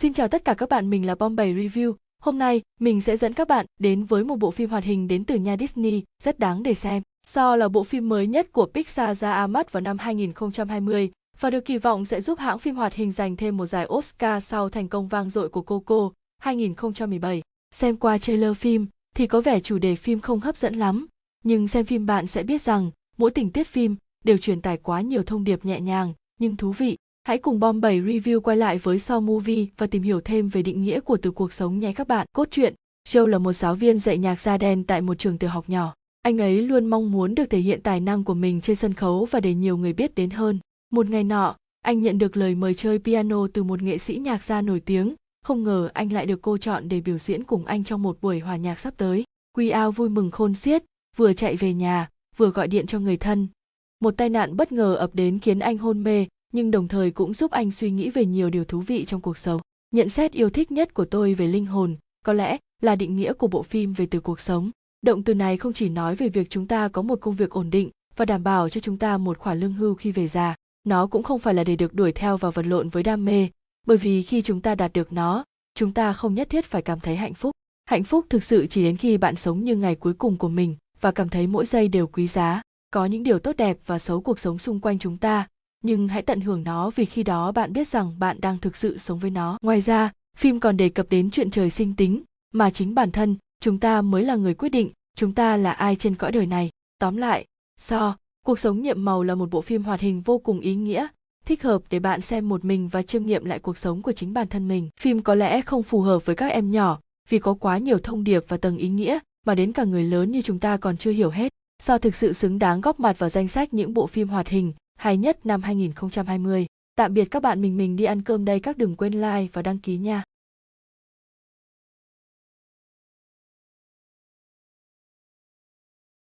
Xin chào tất cả các bạn, mình là Bombay Review. Hôm nay, mình sẽ dẫn các bạn đến với một bộ phim hoạt hình đến từ nhà Disney, rất đáng để xem. So là bộ phim mới nhất của Pixar ra mắt vào năm 2020 và được kỳ vọng sẽ giúp hãng phim hoạt hình giành thêm một giải Oscar sau thành công vang dội của Coco 2017. Xem qua trailer phim thì có vẻ chủ đề phim không hấp dẫn lắm, nhưng xem phim bạn sẽ biết rằng mỗi tình tiết phim đều truyền tải quá nhiều thông điệp nhẹ nhàng nhưng thú vị. Hãy cùng Bom 7 Review quay lại với So Movie và tìm hiểu thêm về định nghĩa của từ cuộc sống nhé các bạn. Cốt truyện, Joe là một giáo viên dạy nhạc da đen tại một trường tiểu học nhỏ. Anh ấy luôn mong muốn được thể hiện tài năng của mình trên sân khấu và để nhiều người biết đến hơn. Một ngày nọ, anh nhận được lời mời chơi piano từ một nghệ sĩ nhạc gia nổi tiếng. Không ngờ anh lại được cô chọn để biểu diễn cùng anh trong một buổi hòa nhạc sắp tới. Quy Ao vui mừng khôn xiết, vừa chạy về nhà, vừa gọi điện cho người thân. Một tai nạn bất ngờ ập đến khiến anh hôn mê, nhưng đồng thời cũng giúp anh suy nghĩ về nhiều điều thú vị trong cuộc sống. Nhận xét yêu thích nhất của tôi về linh hồn, có lẽ là định nghĩa của bộ phim về từ cuộc sống. Động từ này không chỉ nói về việc chúng ta có một công việc ổn định và đảm bảo cho chúng ta một khoản lương hưu khi về già. Nó cũng không phải là để được đuổi theo và vật lộn với đam mê, bởi vì khi chúng ta đạt được nó, chúng ta không nhất thiết phải cảm thấy hạnh phúc. Hạnh phúc thực sự chỉ đến khi bạn sống như ngày cuối cùng của mình và cảm thấy mỗi giây đều quý giá. Có những điều tốt đẹp và xấu cuộc sống xung quanh chúng ta, nhưng hãy tận hưởng nó vì khi đó bạn biết rằng bạn đang thực sự sống với nó. Ngoài ra, phim còn đề cập đến chuyện trời sinh tính, mà chính bản thân chúng ta mới là người quyết định chúng ta là ai trên cõi đời này. Tóm lại, So, Cuộc sống nhiệm màu là một bộ phim hoạt hình vô cùng ý nghĩa, thích hợp để bạn xem một mình và chiêm nghiệm lại cuộc sống của chính bản thân mình. Phim có lẽ không phù hợp với các em nhỏ vì có quá nhiều thông điệp và tầng ý nghĩa mà đến cả người lớn như chúng ta còn chưa hiểu hết. So thực sự xứng đáng góp mặt vào danh sách những bộ phim hoạt hình hay nhất năm 2020. Tạm biệt các bạn, mình mình đi ăn cơm đây, các đừng quên like và đăng ký nha.